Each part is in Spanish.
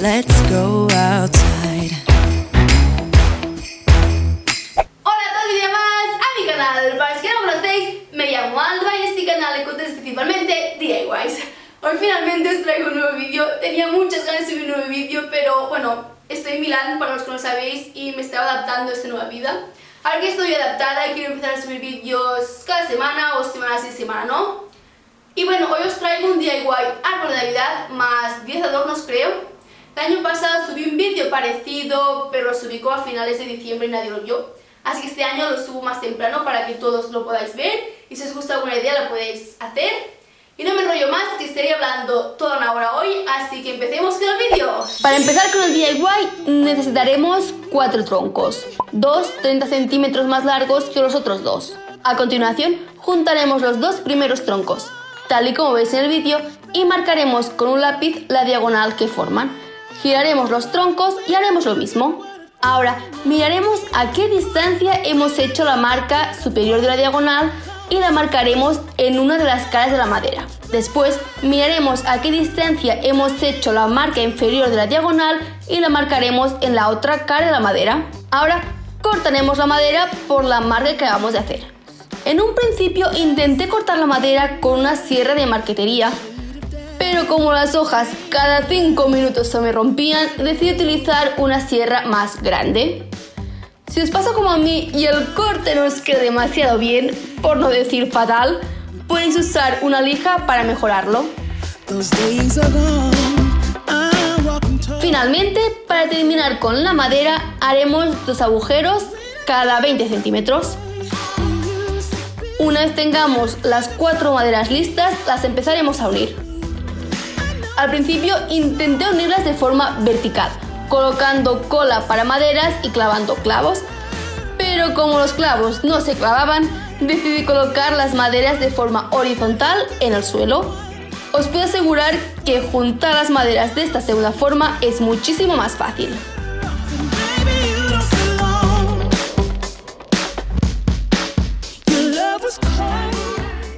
let's go outside. Hola a todos y demás a mi canal, para los que no conocéis, me llamo Alba y este canal encontréis principalmente DIYs. Hoy finalmente os traigo un nuevo vídeo, tenía muchas ganas de subir un nuevo vídeo, pero bueno, estoy en Milán, para los que no sabéis, y me estaba adaptando a esta nueva vida. Ahora que estoy adaptada y quiero empezar a subir vídeos cada semana o semana sí semana no. Y bueno, hoy os traigo un DIY árbol de Navidad más 10 adornos creo. El año pasado subí un vídeo parecido, pero lo subí a finales de diciembre y nadie lo vio. Así que este año lo subo más temprano para que todos lo podáis ver y si os gusta alguna idea la podéis hacer. Y no me enrollo más, que estaría hablando toda una hora hoy, así que empecemos con el vídeo. Para empezar con el DIY necesitaremos cuatro troncos, dos 30 centímetros más largos que los otros dos. A continuación, juntaremos los dos primeros troncos, tal y como veis en el vídeo, y marcaremos con un lápiz la diagonal que forman. Giraremos los troncos y haremos lo mismo. Ahora, miraremos a qué distancia hemos hecho la marca superior de la diagonal y la marcaremos en una de las caras de la madera. Después miraremos a qué distancia hemos hecho la marca inferior de la diagonal y la marcaremos en la otra cara de la madera. Ahora cortaremos la madera por la marca que acabamos de hacer. En un principio intenté cortar la madera con una sierra de marquetería, pero como las hojas cada 5 minutos se me rompían, decidí utilizar una sierra más grande. Si os pasa como a mí y el corte no os queda demasiado bien, por no decir fatal, podéis usar una lija para mejorarlo. Finalmente, para terminar con la madera, haremos dos agujeros cada 20 centímetros. Una vez tengamos las cuatro maderas listas, las empezaremos a unir. Al principio intenté unirlas de forma vertical, colocando cola para maderas y clavando clavos, pero como los clavos no se clavaban, decidí colocar las maderas de forma horizontal en el suelo. Os puedo asegurar que juntar las maderas de esta segunda forma es muchísimo más fácil.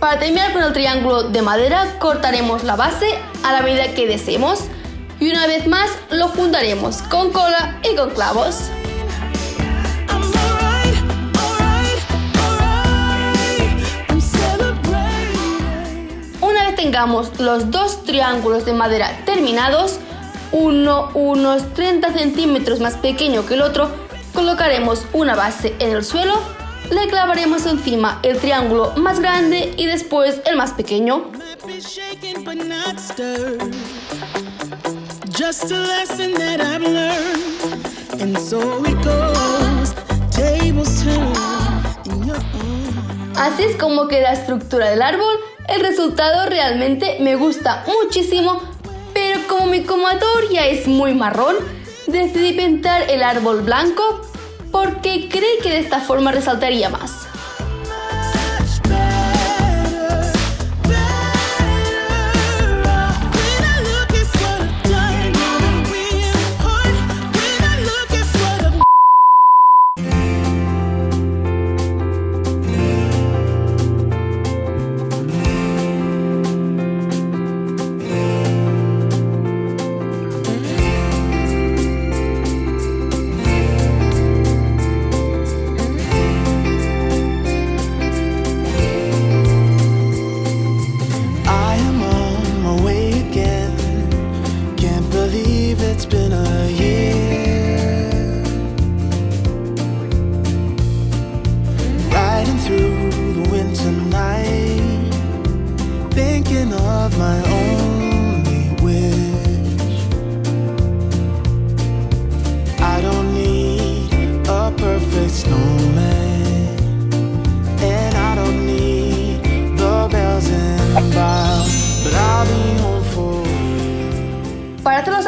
Para terminar con el triángulo de madera cortaremos la base a la medida que deseemos y una vez más lo juntaremos con cola y con clavos. Una vez tengamos los dos triángulos de madera terminados, uno unos 30 centímetros más pequeño que el otro, colocaremos una base en el suelo, le clavaremos encima el triángulo más grande y después el más pequeño. Así es como queda la estructura del árbol. El resultado realmente me gusta muchísimo, pero como mi comador ya es muy marrón, decidí pintar el árbol blanco porque creí que de esta forma resaltaría más.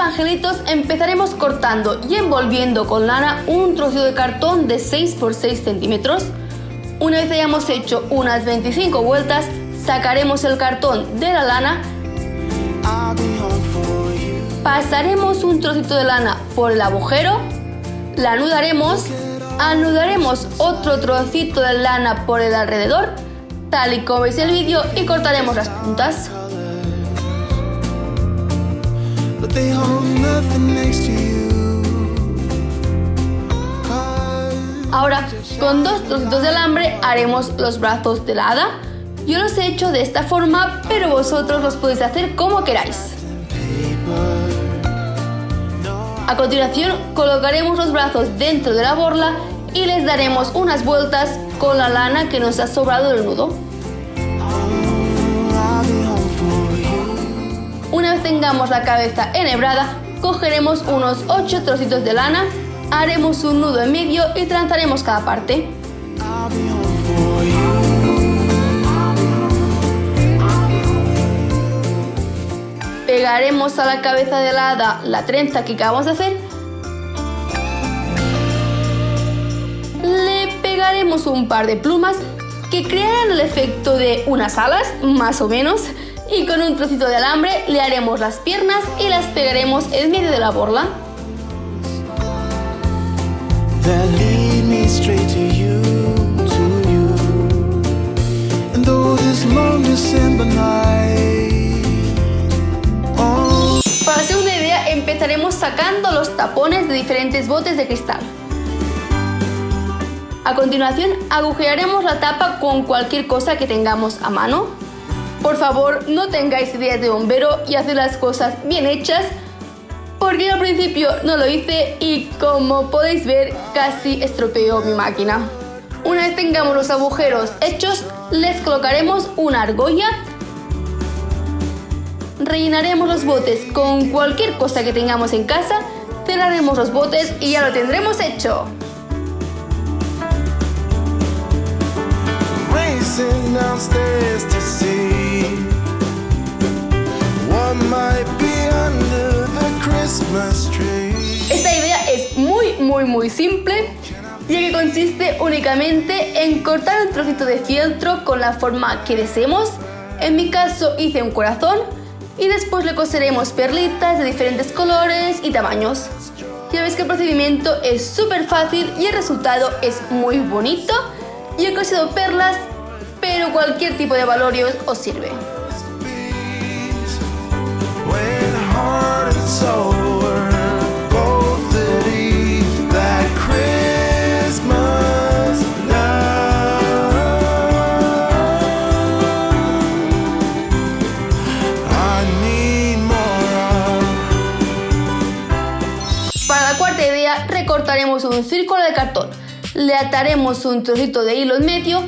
Angelitos empezaremos cortando y envolviendo con lana un trozo de cartón de 6 x 6 centímetros. Una vez hayamos hecho unas 25 vueltas, sacaremos el cartón de la lana, pasaremos un trocito de lana por el agujero, la anudaremos, anudaremos otro trocito de lana por el alrededor, tal y como veis el vídeo, y cortaremos las puntas. Ahora, con dos trocitos de alambre haremos los brazos de la hada. Yo los he hecho de esta forma, pero vosotros los podéis hacer como queráis. A continuación, colocaremos los brazos dentro de la borla y les daremos unas vueltas con la lana que nos ha sobrado del nudo. Una vez tengamos la cabeza enhebrada, cogeremos unos 8 trocitos de lana haremos un nudo en medio y trenzaremos cada parte. Pegaremos a la cabeza de la la trenza que acabamos de hacer. Le pegaremos un par de plumas que crearán el efecto de unas alas, más o menos, y con un trocito de alambre le haremos las piernas y las pegaremos en medio de la borla. Para hacer una idea, empezaremos sacando los tapones de diferentes botes de cristal. A continuación, agujearemos la tapa con cualquier cosa que tengamos a mano. Por favor, no tengáis ideas de bombero y haced las cosas bien hechas porque al principio no lo hice y como podéis ver casi estropeó mi máquina. Una vez tengamos los agujeros hechos, les colocaremos una argolla. Rellenaremos los botes con cualquier cosa que tengamos en casa, cerraremos los botes y ya lo tendremos hecho. Esta idea es muy muy muy simple ya que consiste únicamente en cortar un trocito de fieltro con la forma que deseemos. En mi caso hice un corazón y después le coseremos perlitas de diferentes colores y tamaños. Ya ves que el procedimiento es súper fácil y el resultado es muy bonito. Yo he cosido perlas, pero cualquier tipo de valorio os sirve. recortaremos un círculo de cartón, le ataremos un trocito de hilo en medio,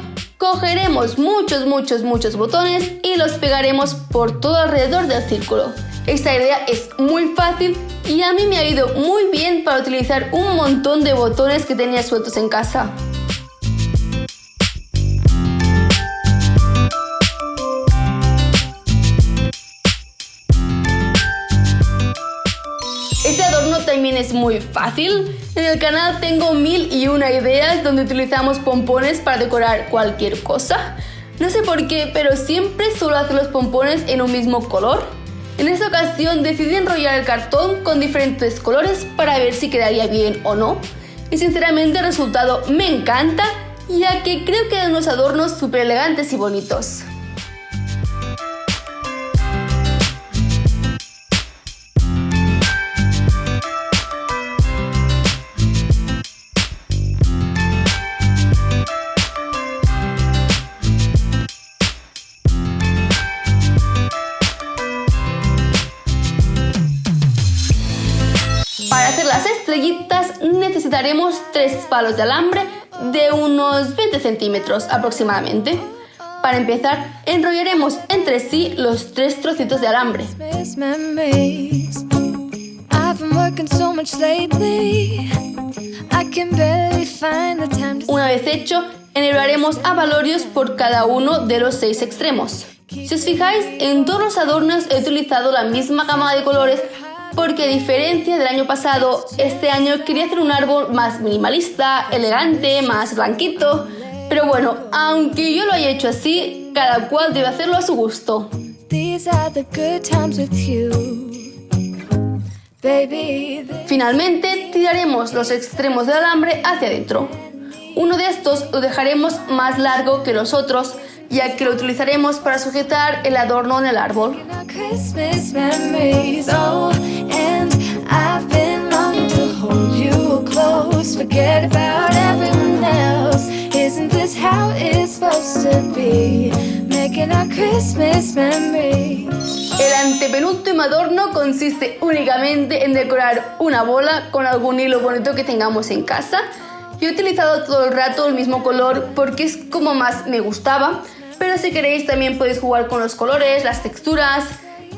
cogeremos muchos, muchos, muchos botones y los pegaremos por todo alrededor del círculo. Esta idea es muy fácil y a mí me ha ido muy bien para utilizar un montón de botones que tenía sueltos en casa. También es muy fácil. En el canal tengo mil y una ideas donde utilizamos pompones para decorar cualquier cosa. No sé por qué, pero siempre suelo hacer los pompones en un mismo color. En esta ocasión decidí enrollar el cartón con diferentes colores para ver si quedaría bien o no. Y sinceramente el resultado me encanta, ya que creo que dan unos adornos súper elegantes y bonitos. Necesitaremos tres palos de alambre de unos 20 centímetros aproximadamente. Para empezar, enrollaremos entre sí los tres trocitos de alambre. Una vez hecho, enrollaremos abalorios por cada uno de los seis extremos. Si os fijáis, en todos los adornos he utilizado la misma gama de colores porque a diferencia del año pasado, este año quería hacer un árbol más minimalista, elegante, más blanquito. Pero bueno, aunque yo lo haya hecho así, cada cual debe hacerlo a su gusto. Finalmente, tiraremos los extremos del alambre hacia adentro. Uno de estos lo dejaremos más largo que los otros, ya que lo utilizaremos para sujetar el adorno en el árbol. Memories. El antepenúltimo adorno consiste únicamente en decorar una bola con algún hilo bonito que tengamos en casa. Yo he utilizado todo el rato el mismo color porque es como más me gustaba, pero si queréis también podéis jugar con los colores, las texturas,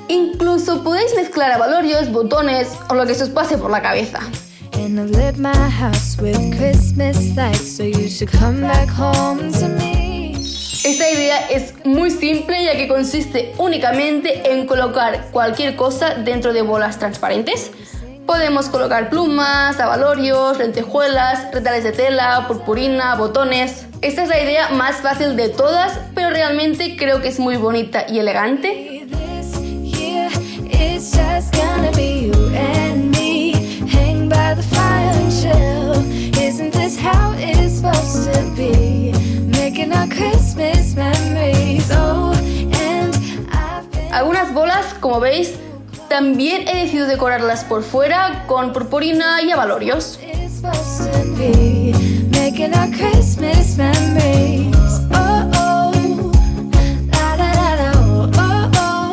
incluso podéis mezclar avalorios, botones o lo que se os pase por la cabeza. Esta idea es muy simple ya que consiste únicamente en colocar cualquier cosa dentro de bolas transparentes. Podemos colocar plumas, avalorios, lentejuelas, retales de tela, purpurina, botones. Esta es la idea más fácil de todas, pero realmente creo que es muy bonita y elegante. Oh. Algunas bolas, como veis, también he decidido decorarlas por fuera con purpurina y avalorios. Making our Christmas memories. Oh oh, la da da da. Oh oh,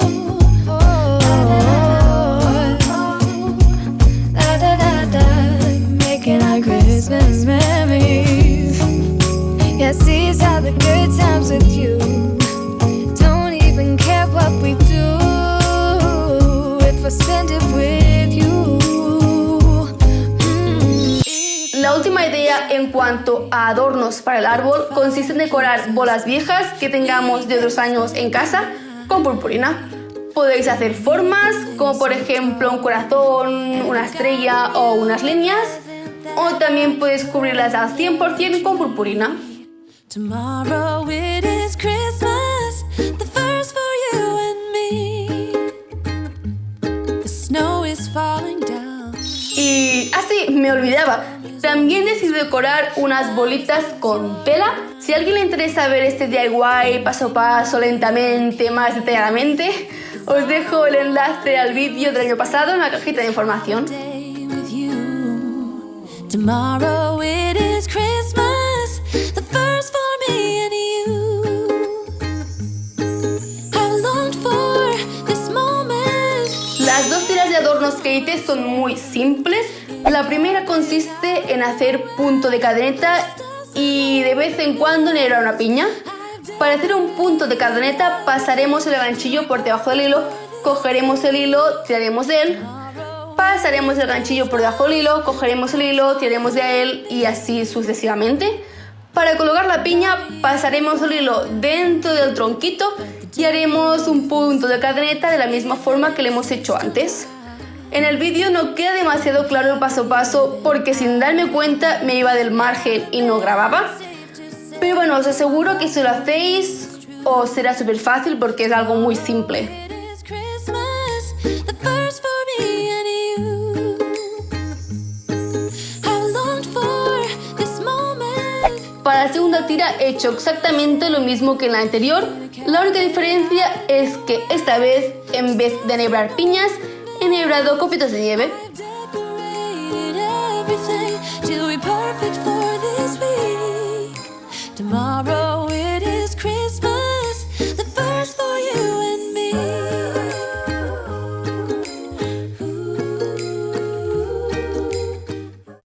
oh oh, la da da da. Making our Christmas memories. Yes, these are the good times with you. Idea en cuanto a adornos para el árbol consiste en decorar bolas viejas que tengamos de otros años en casa con purpurina. Podéis hacer formas como por ejemplo un corazón, una estrella o unas líneas o también puedes cubrirlas al 100% con purpurina. Y así, me olvidaba. También decidí decorar unas bolitas con tela. Si a alguien le interesa ver este DIY paso a paso, lentamente, más detalladamente, os dejo el enlace al vídeo del año pasado en la cajita de información. Day with you. Tomorrow it is Christmas, the first for me and you. I longed for this moment. Las dos tiras de adornos que hice son muy simples. La primera consiste en hacer punto de cadeneta y de vez en cuando enhebrar una piña. Para hacer un punto de cadeneta pasaremos el ganchillo por debajo del hilo, cogeremos el hilo, tiraremos de él, pasaremos el ganchillo por debajo del hilo, cogeremos el hilo, tiraremos de él y así sucesivamente. Para colocar la piña pasaremos el hilo dentro del tronquito y haremos un punto de cadeneta de la misma forma que lo hemos hecho antes. En el vídeo no queda demasiado claro el paso a paso porque sin darme cuenta me iba del margen y no grababa. Pero bueno, os aseguro que si lo hacéis os será súper fácil porque es algo muy simple. Para la segunda tira he hecho exactamente lo mismo que en la anterior. La única diferencia es que esta vez, en vez de enhebrar piñas, perfect for this week. Tomorrow it is Christmas, the first for you and me.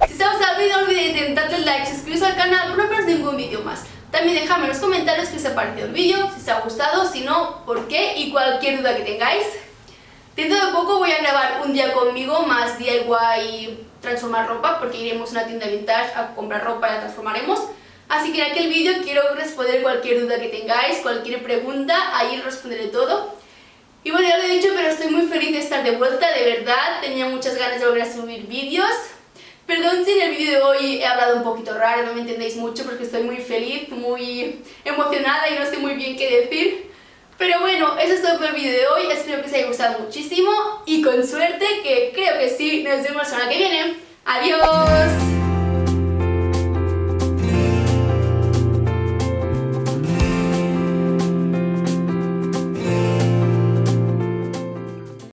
Si os ha gustado el vídeo no olvidéis de darle like, suscribiros al canal no perderos ningún vídeo más. También dejadme en los comentarios qué os ha parecido el vídeo, si os ha gustado, si no, por qué y cualquier duda que tengáis. Dentro de poco voy a grabar un día conmigo más DIY transformar ropa porque iremos a una tienda vintage a comprar ropa y la transformaremos. Así que en aquel vídeo quiero responder cualquier duda que tengáis, cualquier pregunta, ahí responderé todo. Y bueno, ya lo he dicho, pero estoy muy feliz de estar de vuelta, de verdad, tenía muchas ganas de volver a subir vídeos. Perdón si en el vídeo de hoy he hablado un poquito raro, no me entendéis mucho porque estoy muy feliz, muy emocionada y no sé muy bien qué decir. Pero bueno, eso es todo por el vídeo de hoy, espero que os haya gustado muchísimo y con suerte, que creo que sí, nos vemos la semana que viene. ¡Adiós!